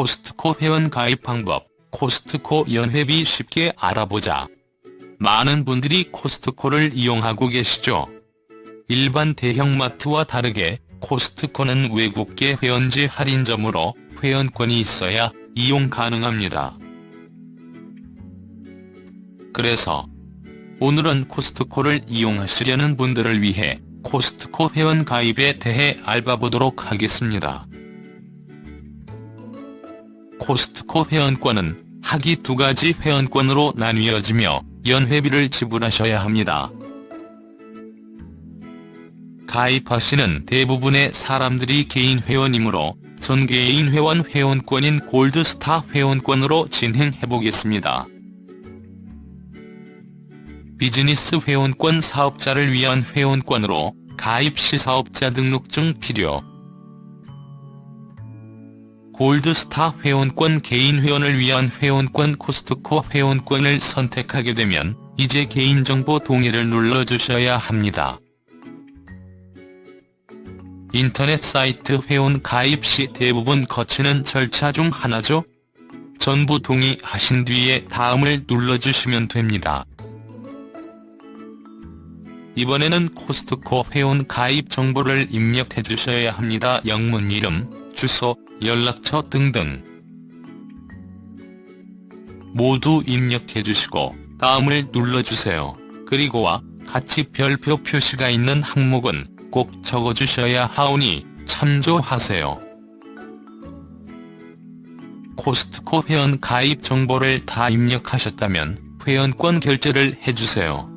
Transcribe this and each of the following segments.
코스트코 회원 가입 방법, 코스트코 연회비 쉽게 알아보자. 많은 분들이 코스트코를 이용하고 계시죠. 일반 대형마트와 다르게 코스트코는 외국계 회원제 할인점으로 회원권이 있어야 이용 가능합니다. 그래서 오늘은 코스트코를 이용하시려는 분들을 위해 코스트코 회원 가입에 대해 알아보도록 하겠습니다. 코스트코 회원권은 하기 두 가지 회원권으로 나뉘어지며 연회비를 지불하셔야 합니다. 가입하시는 대부분의 사람들이 개인 회원이므로 전 개인 회원 회원권인 골드스타 회원권으로 진행해보겠습니다. 비즈니스 회원권 사업자를 위한 회원권으로 가입 시 사업자 등록증 필요 골드스타 회원권 개인 회원을 위한 회원권 코스트코 회원권을 선택하게 되면 이제 개인정보 동의를 눌러주셔야 합니다. 인터넷 사이트 회원 가입 시 대부분 거치는 절차 중 하나죠? 전부 동의하신 뒤에 다음을 눌러주시면 됩니다. 이번에는 코스트코 회원 가입 정보를 입력해 주셔야 합니다. 영문 이름, 주소, 연락처 등등 모두 입력해 주시고 다음을 눌러주세요. 그리고와 같이 별표 표시가 있는 항목은 꼭 적어주셔야 하오니 참조하세요. 코스트코 회원 가입 정보를 다 입력하셨다면 회원권 결제를 해주세요.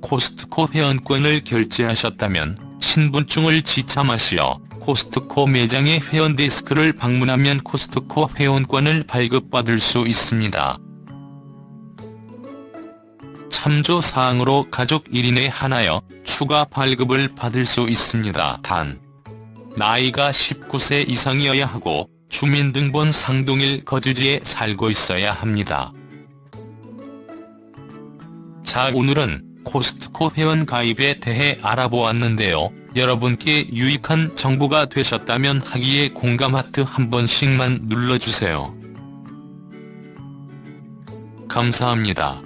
코스트코 회원권을 결제하셨다면 신분증을 지참하시어 코스트코 매장의 회원 데스크를 방문하면 코스트코 회원권을 발급받을 수 있습니다. 참조사항으로 가족 1인에 한하여 추가 발급을 받을 수 있습니다. 단, 나이가 19세 이상이어야 하고 주민등본상 동일 거주지에 살고 있어야 합니다. 자 오늘은 코스트코 회원 가입에 대해 알아보았는데요. 여러분께 유익한 정보가 되셨다면 하기에 공감 하트 한 번씩만 눌러주세요. 감사합니다.